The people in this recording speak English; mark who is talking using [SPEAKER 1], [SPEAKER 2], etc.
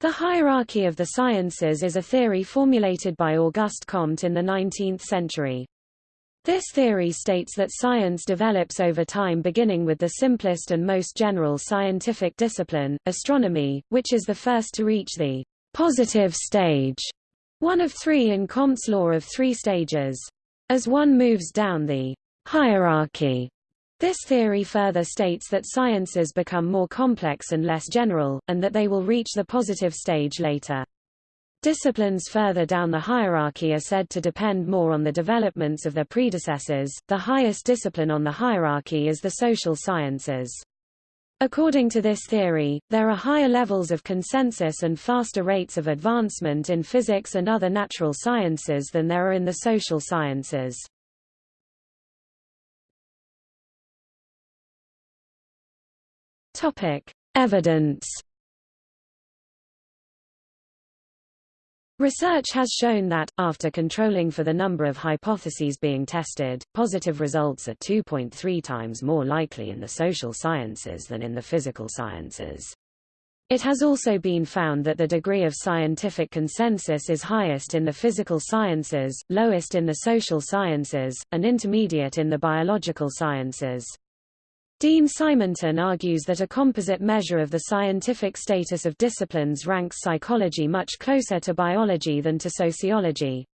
[SPEAKER 1] The hierarchy of the sciences is a theory formulated by Auguste Comte in the 19th century. This theory states that science develops over time beginning with the simplest and most general scientific discipline, astronomy, which is the first to reach the positive stage, one of three in Comte's law of three stages. As one moves down the hierarchy, this theory further states that sciences become more complex and less general, and that they will reach the positive stage later. Disciplines further down the hierarchy are said to depend more on the developments of their predecessors. The highest discipline on the hierarchy is the social sciences. According to this theory, there are higher levels of consensus and faster rates of advancement in physics and other natural sciences than there are in the social sciences. Topic: Evidence. Research has shown that, after controlling for the number of hypotheses being tested, positive results are 2.3 times more likely in the social sciences than in the physical sciences. It has also been found that the degree of scientific consensus is highest in the physical sciences, lowest in the social sciences, and intermediate in the biological sciences. Dean Simonton argues that a composite measure of the scientific status of disciplines ranks psychology much closer to biology than to sociology.